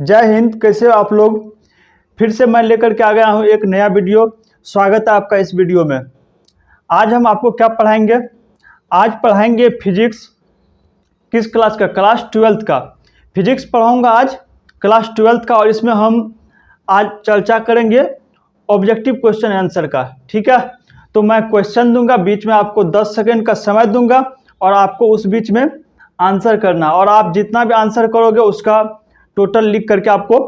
जय हिंद, कैसे हो आप लोग? फिर से मैं लेकर के आ गया हूँ एक नया वीडियो। स्वागत है आपका इस वीडियो में। आज हम आपको क्या पढ़ाएँगे? आज पढ़ाएँगे फिजिक्स। किस क्लास का? क्लास ट्वेल्थ का। फिजिक्स पढ़ाऊँगा आज, क्लास ट्वेल्थ का, और इसमें हम आज चर्चा करेंगे ऑब्जेक्टिव क्वेश्चन आंसर का। ठीक है? तो मैं क्वेश्चन दूँगा, बीच में आपको 10 सेकंड का समय दूँगा, और आपको उस बीच में आंसर करना। और आप जितना भी आंसर करोगे, उसका टोटल लिख करके आपको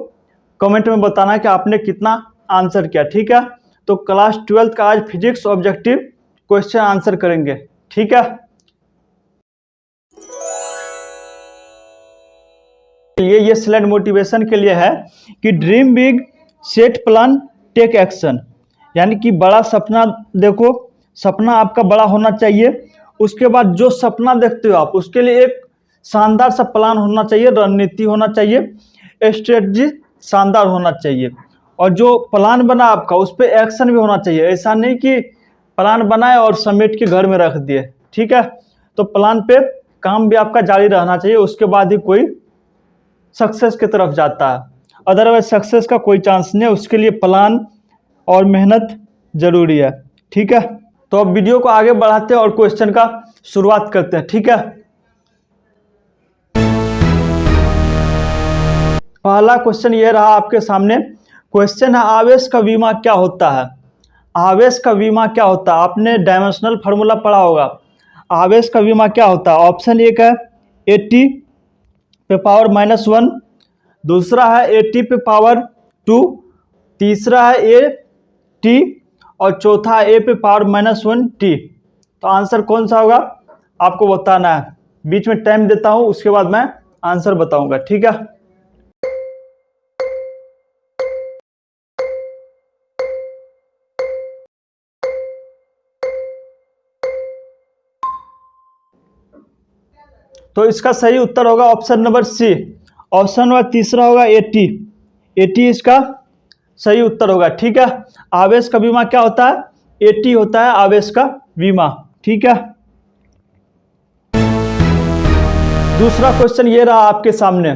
कमेंट में बताना कि आपने कितना आंसर किया, ठीक है? तो क्लास ट्वेल्थ का आज फिजिक्स ऑब्जेक्टिव क्वेश्चन आंसर करेंगे, ठीक है? ये ये स्लाइड मोटिवेशन के लिए है कि dream big set plan take action यानी कि बड़ा सपना देखो, सपना आपका बड़ा होना चाहिए, उसके बाद जो सपना देखते हो आप, उसके लिए एक शानदार सा प्लान होना चाहिए, रणनीति होना चाहिए स्ट्रेटजी शानदार होना चाहिए। और जो प्लान बना आपका, उस पर एक्शन भी होना चाहिए। ऐसा नहीं कि प्लान बनाए और समेट के घर में रख दिए, ठीक है? तो प्लान पे काम भी आपका जारी रहना चाहिए, उसके बाद ही कोई सक्सेस की तरफ़ जाता है। अदरवाइज़ सक्सेस का कोई चांस नहीं है, उसके लिए प्लान और मेहनत ज़रूरी है, ठीक है? तो अब वीडियो को आगे बढ़ाते हैं और क्वेश्चन का शुरुआत करते हैं, ठीक है? पहला क्वेश्चन ये रहा आपके सामने। क्वेश्चन है, आवेश का बीमा क्या होता है? आवेश का बीमा क्या होता है? आपने डायमेंशनल फार्मूला पढ़ा होगा। आवेश का बीमा क्या होता है? ऑप्शन एक है एट्टी पे पावर माइनस वन दूसरा है एट्टी पे पावर टू तीसरा है ए टी और चौथा ए पे पावर माइनस वन टी तो आंसर कौन सा होगा? आपको बताना है। बीच में टाइम देता हूँ, उसके बाद मैं आंसर बताऊँगा, ठीक है? तो इसका सही उत्तर होगा option number C. Option number तीसरा होगा एटी एटी इसका सही उत्तर होगा, ठीक है? आवेश का बीमा क्या होता है? एटी होता है आवेश का बीमा, ठीक है? दूसरा क्वेश्चन ये रहा आपके सामने।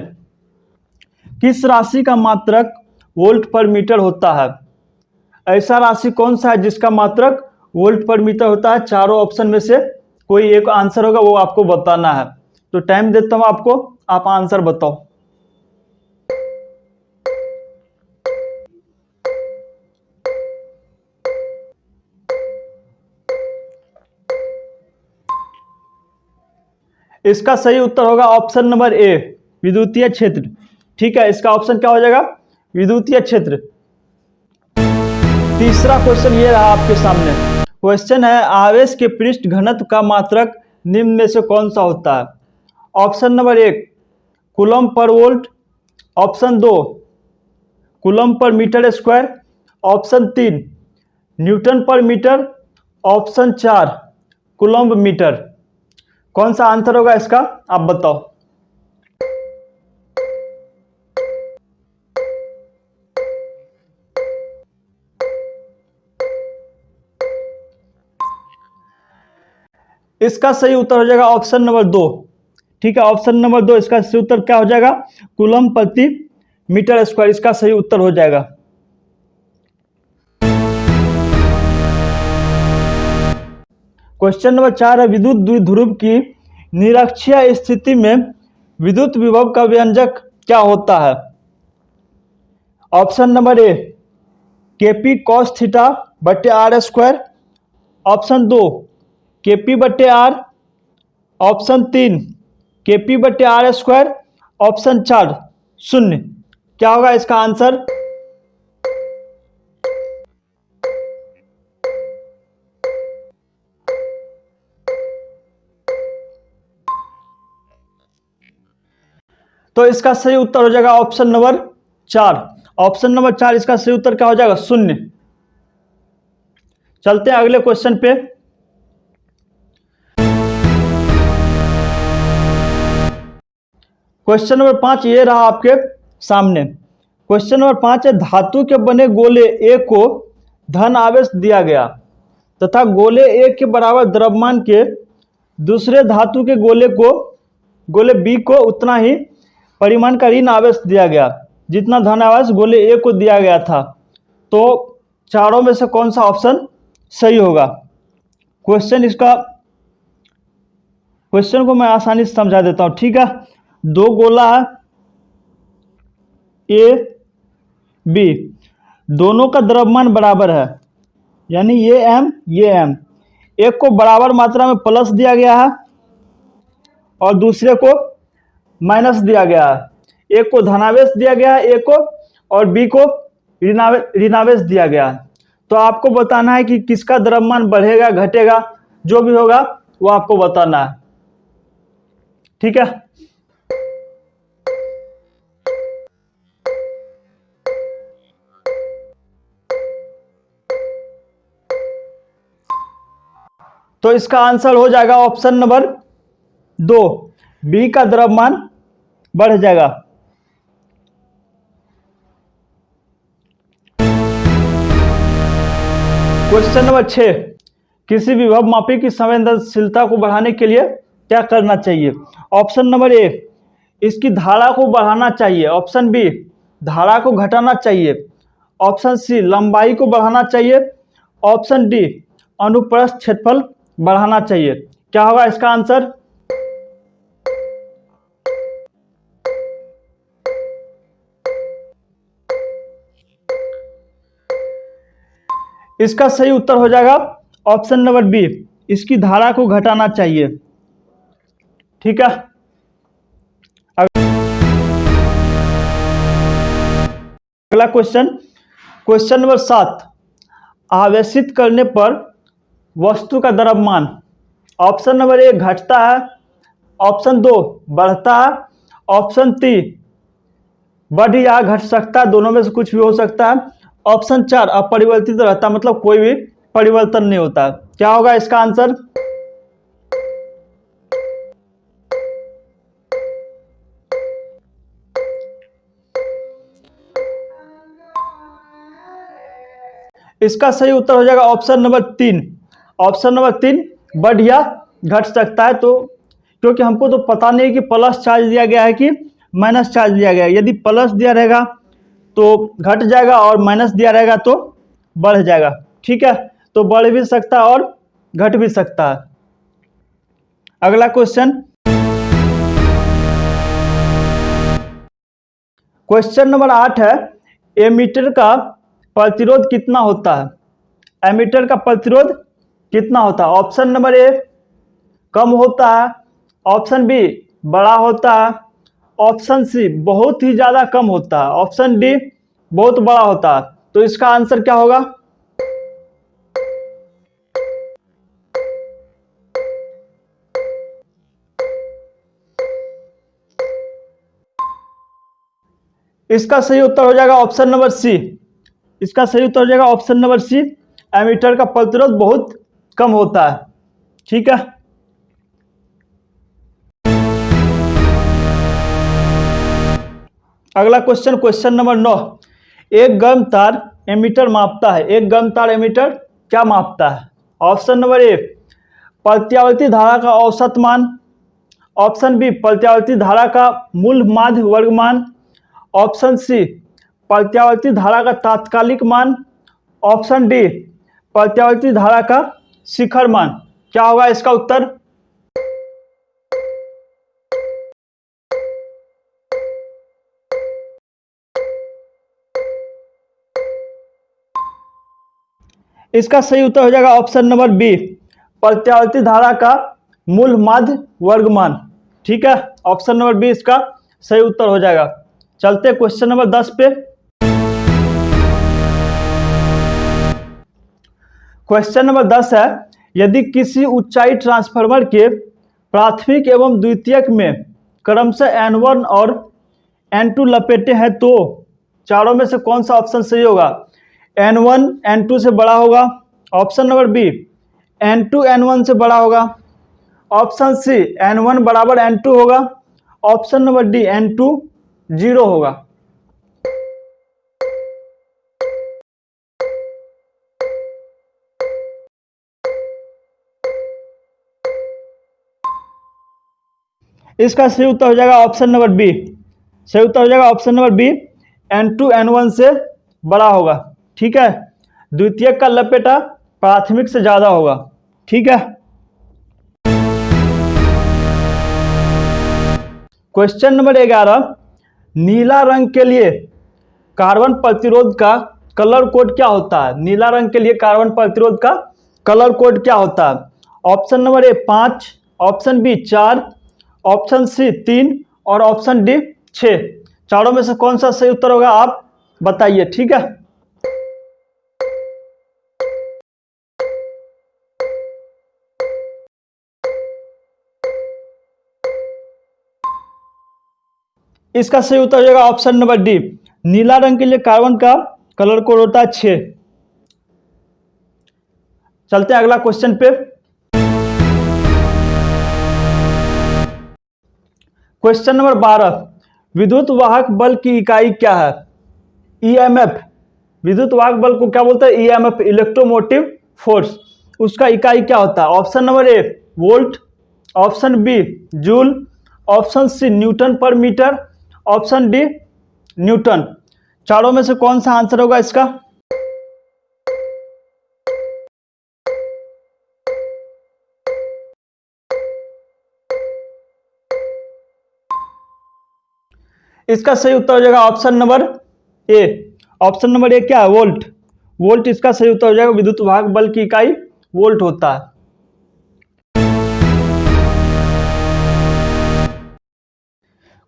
किस राशि का मात्रक वोल्ट पर मीटर होता है? ऐसा राशि कौन सा है जिसका मात्रक वोल्ट पर मीटर होता है? चारों ऑप्शन में से कोई एक आंसर होगा, वो आपको बताना है। तो टाइम देता हूँ आपको, आप आंसर बताओ। इसका सही उत्तर होगा ऑप्शन नंबर ए विद्युतीय क्षेत्र। ठीक है, इसका ऑप्शन क्या हो जाएगा? विद्युतीय क्षेत्र। तीसरा क्वेश्चन ये रहा आपके सामने। क्वेश्चन है, आवेश के पृष्ठ घनत्व का मात्रक निम्न में से कौन सा होता है? ऑप्शन नंबर एक कुलम पर वोल्ट, ऑप्शन दो कुलम पर मीटर स्क्वायर, ऑप्शन तीन, न्यूटन पर मीटर, ऑप्शन चार, कुलम्ब मीटर। कौन सा आंसर होगा इसका? आप बताओ। इसका सही उत्तर हो जाएगा ऑप्शन नंबर दो। ठीक है ऑप्शन नंबर दो, इसका सही उत्तर क्या हो जाएगा? कुलम प्रति मीटर स्क्वायर इसका सही उत्तर हो जाएगा। क्वेश्चन नंबर चार है, विद्युत द्विध्रुव की निरक्षीय स्थिति में विद्युत विभव का व्यंजक क्या होता है? Option number A KP cos theta बट्टे आर स्क्वायर ऑप्शन दो केपी बट्टे आर ऑप्शन तीन केपी बट्टे आर स्क्वायर ऑप्शन चार, शून्य। क्या होगा इसका आंसर तो इसका सही उत्तर हो जाएगा ऑप्शन नंबर चार। ऑप्शन नंबर चार, इसका सही उत्तर क्या हो जाएगा? शून्य। चलते हैं अगले क्वेश्चन पे। क्वेश्चन नंबर पाँच ये रहा आपके सामने। क्वेश्चन नंबर पाँच है, धातु के बने गोले ए को धन आवेश दिया गया तथा गोले ए के बराबर द्रव्यमान के दूसरे धातु के गोले को, गोले बी को उतना ही परिमाण का ऋण आवेश दिया गया। जितना धन आवेश गोले ए को दिया गया था। तो चारों में से कौन सा ऑप्शन सही होगा? क्वेश्चन इसका क्वेश्चन को मैं आसानी से समझा देता हूँ, ठीक है? दो गोला है ए बी दोनों का द्रव्यमान बराबर है। यानी ये एम ये एम एक को बराबर मात्रा में प्लस दिया गया है और दूसरे को माइनस दिया गया है। एक को धनावेश दिया गया है एक को, और बी को ऋणावे, ऋणावेश दिया गया है। तो आपको बताना है कि किसका द्रव्यमान बढ़ेगा, घटेगा, जो भी होगा, वो आपको बताना है। ठीक है? तो इसका आंसर हो जाएगा ऑप्शन नंबर दो। बी का द्रव्यमान बढ़ जाएगा। क्वेश्चन नंबर छः किसी विभव मापी की संवेदनशीलता को बढ़ाने के लिए क्या करना चाहिए? ऑप्शन नंबर ए, इसकी धारा को बढ़ाना चाहिए। ऑप्शन बी, धारा को घटाना चाहिए। ऑप्शन सी, लंबाई को बढ़ाना चाहिए। ऑप्शन डी, अनुप्रस्थ क्षेत्रफल बढ़ाना चाहिए। क्या होगा इसका आंसर? इसका सही उत्तर हो जाएगा ऑप्शन नंबर बी। इसकी धारा को घटाना चाहिए। ठीक है? अगला क्वेश्चन। क्वेश्चन नंबर सात। आवेशित करने पर वस्तु का द्रव्यमान ऑप्शन नंबर एक घटता है, ऑप्शन दो बढ़ता है, ऑप्शन तीन बढ़ या घट सकता है, दोनों में से कुछ भी हो सकता है। ऑप्शन चार अपरिवर्तित रहता है मतलब कोई भी परिवर्तन नहीं होता। क्या होगा इसका आंसर? इसका सही उत्तर हो जाएगा ऑप्शन नंबर तीन। ऑप्शन नंबर तीन बढ़ या घट सकता है तो क्योंकि हमको तो पता नहीं कि प्लस चार्ज दिया गया है कि माइनस चार्ज दिया गया है। यदि प्लस दिया रहेगा तो घट जाएगा और माइनस दिया रहेगा तो बढ़ जाएगा। ठीक है? तो बढ़ भी सकता है और घट भी सकता है। अगला क्वेश्चन क्वेश्चन नंबर आठ है, एमीटर का प्रतिरोध कितना होता है? एमीटर का प्रतिरोध कितना होता है? ऑप्शन नंबर ए कम होता है। ऑप्शन बी बड़ा होता है। ऑप्शन सी बहुत ही ज़्यादा कम होता है। ऑप्शन डी बहुत बड़ा होता है। तो इसका आंसर क्या होगा? इसका सही उत्तर हो जाएगा ऑप्शन नंबर सी इसका सही उत्तर हो जाएगा ऑप्शन नंबर सी एमीटर का प्रतिरोध बहुत कम होता है। ठीक है? अगला क्वेश्चन क्वेश्चन नंबर नौ। एक गर्म तार एमीटर मापता है। एक गर्म तार एमीटर क्या मापता है? ऑप्शन नंबर ए प्रत्यावर्ती धारा का औसत मान। ऑप्शन बी प्रत्यावर्ती धारा का मूल माध्य वर्गमान। ऑप्शन सी प्रत्यावर्ती धारा का तात्कालिक मान। ऑप्शन डी प्रत्यावर्ती धारा का शिखर मान, क्या होगा इसका उत्तर? इसका सही उत्तर हो जाएगा ऑप्शन नंबर बी, प्रत्यावर्ती धारा का मूल माध्य वर्गमान। ठीक है, ऑप्शन नंबर बी इसका सही उत्तर हो जाएगा। चलते क्वेश्चन नंबर दस पे। क्वेश्चन नंबर दस है, यदि किसी ऊंचाई ट्रांसफार्मर के प्राथमिक एवं द्वितीयक में क्रमशः एन वन और एन टू लपेटे हैं तो चारों में से कौन सा ऑप्शन सही होगा? एन वन एन टू से बड़ा होगा। Option number B N two N one से बड़ा होगा। ऑप्शन सी एन वन बराबर एन टू होगा। Option number D N two zero होगा। इसका सही उत्तर हो जाएगा ऑप्शन नंबर बी सही उत्तर हो जाएगा option number B N two N one से बड़ा होगा। ठीक है? द्वितीय का लपेटा, प्राथमिक से ज़्यादा होगा। ठीक है? क्वेश्चन नंबर ग्यारह. नीला रंग के लिए कार्बन प्रतिरोध का कलर कोड क्या होता है? नीला रंग के लिए कार्बन प्रतिरोध का कलर कोड क्या होता है? ऑप्शन नंबर ए पाँच. ऑप्शन बी चार. ऑप्शन सी तीन और ऑप्शन डी छः चारों में से कौन सा सही उत्तर होगा आप बताइए, ठीक है? इसका सही उत्तर हो जाएगा ऑप्शन नंबर डी। नीला रंग के लिए कार्बन का कलर कोड होता है छ चलते हैं अगला क्वेश्चन पे। क्वेश्चन नंबर बारह, विद्युत वाहक बल की इकाई क्या है? ईएमएफ विद्युत वाहक बल को क्या बोलते हैं? ईएमएफ इलेक्ट्रोमोटिव फोर्स उसका इकाई क्या होता है? Option number A volt option B joule option C newton पर मीटर ऑप्शन डी न्यूटन चारों में से कौन सा आंसर होगा इसका? इसका सही उत्तर हो जाएगा option number A. Option number A क्या है? वोल्ट। वोल्ट इसका सही उत्तर हो जाएगा विद्युत वाहक बल की इकाई वोल्ट होता है।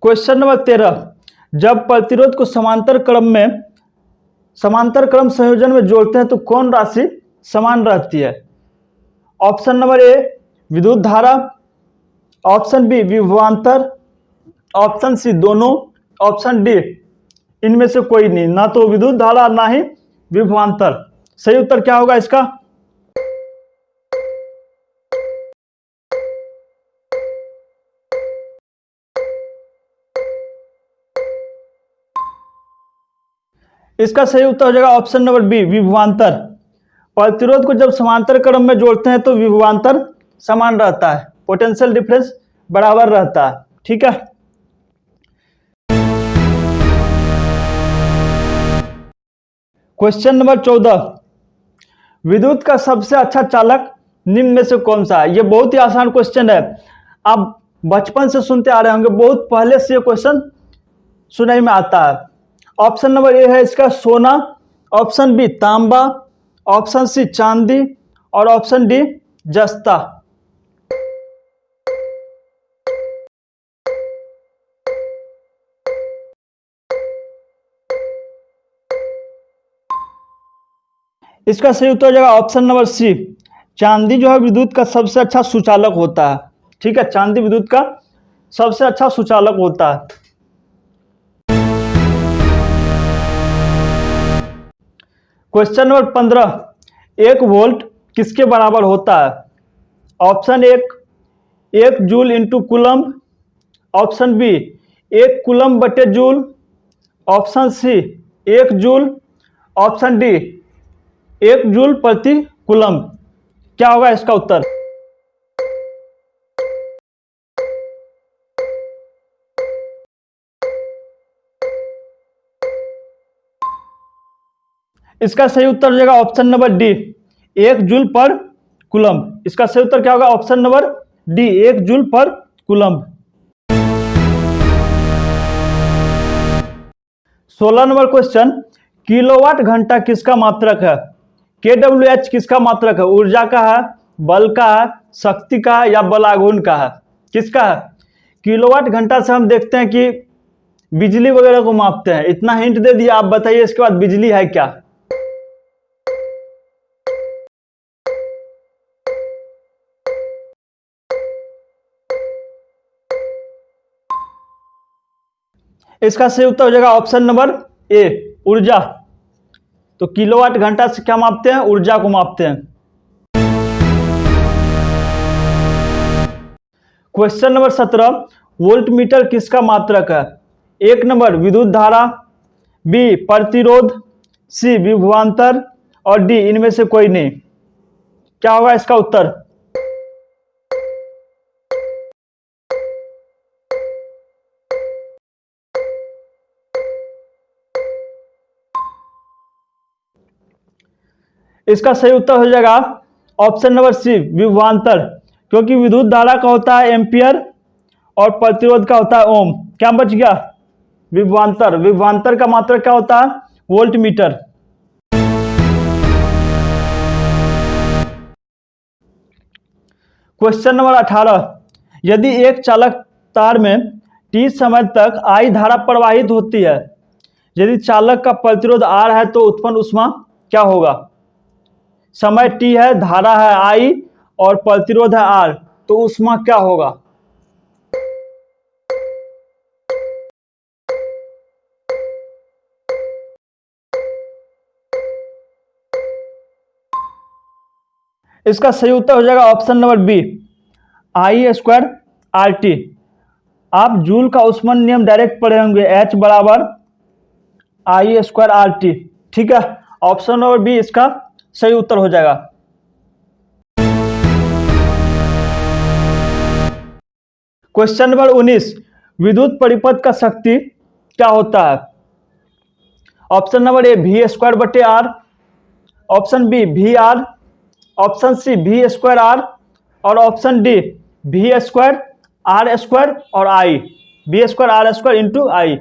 क्वेश्चन नंबर तेरह। जब प्रतिरोध को समांतर क्रम में, समांतर क्रम संयोजन में जोड़ते हैं तो कौन राशि समान रहती है? ऑप्शन नंबर ए, विद्युत धारा। ऑप्शन बी, विभवांतर। ऑप्शन सी, दोनों। ऑप्शन डी, इनमें से कोई नहीं। ना तो विद्युत धारा, ना ही विभवांतर। सही उत्तर क्या होगा इसका? इसका सही उत्तर हो जाएगा ऑप्शन नंबर बी, विभवांतर। प्रतिरोध को जब समांतर क्रम में जोड़ते हैं तो विभवांतर समान रहता है। पोटेंशियल डिफरेंस बराबर रहता है। ठीक है? क्वेश्चन नंबर चौदह। विद्युत का सबसे अच्छा चालक निम्न में से कौन सा है? ये बहुत ही आसान क्वेश्चन है। आप बचपन से सुनते आ रहे होंगे, बहुत पहले से ये क्वेश्चन सुनाई में आता है। ऑप्शन नंबर ए है इसका सोना ऑप्शन बी तांबा ऑप्शन सी चांदी और ऑप्शन डी जस्ता। इसका सही उत्तर हो जाएगा ऑप्शन नंबर सी चांदी जो है विद्युत का सबसे अच्छा सुचालक होता है। ठीक है, चांदी विद्युत का सबसे अच्छा सुचालक होता है। क्वेश्चन नंबर पंद्रह. एक वोल्ट किसके बराबर होता है? ऑप्शन एक एक joule into coulomb option B एक कुलम बटे जूल ऑप्शन सी एक जूल ऑप्शन डी एक जूल प्रति कुलम क्या होगा इसका उत्तर? इसका सही उत्तर हो जाएगा ऑप्शन नंबर डी। एक जूल पर कुलम इसका सही उत्तर क्या होगा? ऑप्शन नंबर डी, एक जूल पर कुलम सोलह नंबर क्वेश्चन, किलोवाट घंटा किसका मात्रक है? के डब्ल्यू एच किसका मात्रक है? ऊर्जा का है, बल का है, शक्ति का है या बलागुन का है? किसका है? किलोवाट घंटा से हम देखते हैं कि बिजली वगैरह को मापते हैं। इतना हिंट दे दिया, आप बताइए इसके बाद बिजली है क्या? इसका सही उत्तर हो जाएगा ऑप्शन नंबर ए, ऊर्जा। तो किलोवाट घंटा से क्या मापते हैं? ऊर्जा को मापते हैं। क्वेश्चन नंबर सत्रह वोल्ट मीटर किसका मात्रक है? एक नंबर विद्युत धारा बी प्रतिरोध सी विभवान्तर और डी इनमें से कोई नहीं। क्या होगा इसका उत्तर? इसका सही उत्तर हो जाएगा ऑप्शन नंबर सी, विभवांतर। क्योंकि विद्युत धारा का होता है एम्पियर और प्रतिरोध का होता है ओम। क्या बच गया? विभवांतर। विभवांतर का मात्रा क्या होता है? वोल्ट मीटर क्वेश्चन नंबर अठारह। यदि एक चालक तार में टी समय तक आई धारा प्रवाहित होती है, यदि चालक का प्रतिरोध आर है तो उत्पन्न उष्मा क्या होगा? समय टी है, धारा है आई और प्रतिरोध है आर तो उष्मा क्या होगा? इसका सही उत्तर हो जाएगा option number B I square R T आप जूल का उष्मन नियम डायरेक्ट पढ़े होंगे एच बराबर आई स्क्वायर आर टी ठीक है? ऑप्शन नंबर बी इसका सही उत्तर हो जाएगा। क्वेश्चन नंबर उन्नीस, विद्युत परिपथ का शक्ति क्या होता है? ऑप्शन नंबर ए भी स्क्वायर बटे R option B V R option C V square R और option D V square R square और I B square R square into I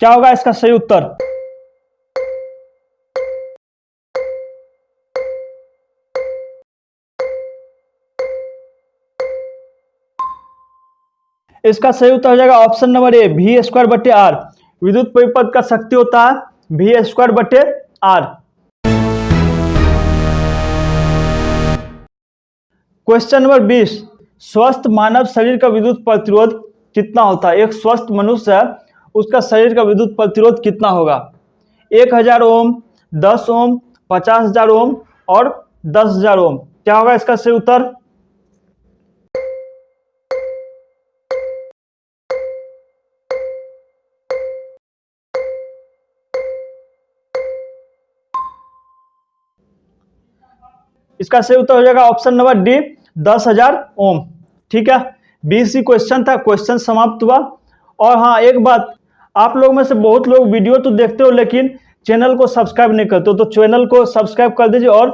क्या होगा इसका सही उत्तर? इसका सही उत्तर हो जाएगा ऑप्शन नंबर ए भी स्क्वायर बटे आर विद्युत परिपथ का शक्ति होता है भी स्क्वायर बटे आर क्वेश्चन नंबर बीस, स्वस्थ मानव शरीर का विद्युत प्रतिरोध कितना होता है? एक स्वस्थ मनुष्य है उसका शरीर का विद्युत प्रतिरोध कितना होगा? एक हज़ार ओम, दस ओम, पचास हज़ार ओम और दस हज़ार ओम। क्या होगा इसका सही उत्तर? इसका सही उत्तर हो जाएगा ऑप्शन नंबर डी, दस हज़ार ओम। ठीक है? बीसी क्वेश्चन था क्वेश्चन समाप्त हुआ। और हाँ एक बात, आप लोग में से बहुत लोग वीडियो तो देखते हो, लेकिन चैनल को सब्सक्राइब नहीं करते हो तो चैनल को सब्सक्राइब कर दीजिए और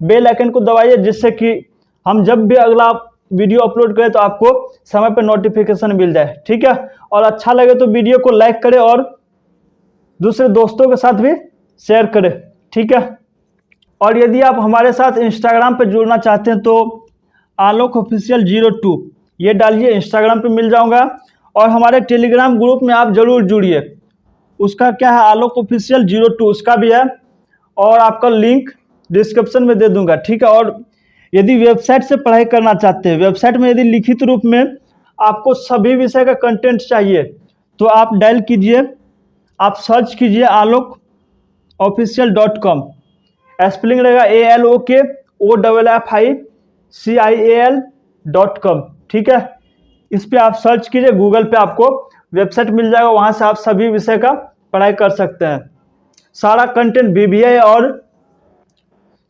बेल आइकन को दबाइए, जिससे कि हम जब भी अगला वीडियो अपलोड करें तो आपको समय पर नोटिफिकेशन मिल जाए। ठीक है? और अच्छा लगे तो वीडियो को लाइक करें और दूसरे दोस्तों के साथ भी शेयर करें। ठीक है? और यदि आप हमारे साथ इंस्टाग्राम पर जुड़ना चाहते हैं तो आलोक ऑफिशियल ज़ीरो टू ये डालिए इंस्टाग्राम पे मिल जाऊँगा। और हमारे टेलीग्राम ग्रुप में आप ज़रूर जुड़िए। उसका क्या है? आलोक ऑफिशियल ज़ीरो टू उसका भी है। और आपका लिंक डिस्क्रिप्शन में दे दूँगा, ठीक है? और यदि वेबसाइट से पढ़ाई करना चाहते हैं वेबसाइट में यदि लिखित रूप में आपको सभी विषय का कंटेंट चाहिए तो आप डायल कीजिए। आप सर्च कीजिए Alok official dot com spelling रहेगा A L O K O double F I C I A L dot com ठीक है? इस पर आप सर्च कीजिए गूगल पे आपको वेबसाइट मिल जाएगा, वहाँ से आप सभी विषय का पढ़ाई कर सकते हैं। सारा कंटेंट बी और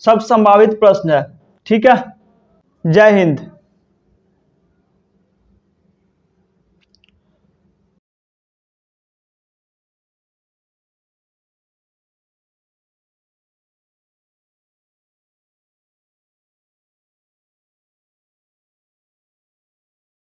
सब संभावित प्रश्न है, ठीक है? जय हिंद।